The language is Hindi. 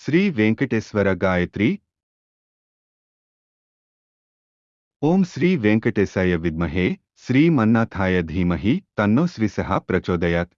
श्री वेंकटेश्वर गायत्री। ओम श्री वेंकटेशाय विद्महे। श्रीमन्नाथाय धीमह। तन्नो श्रीसः प्रचोदयात्।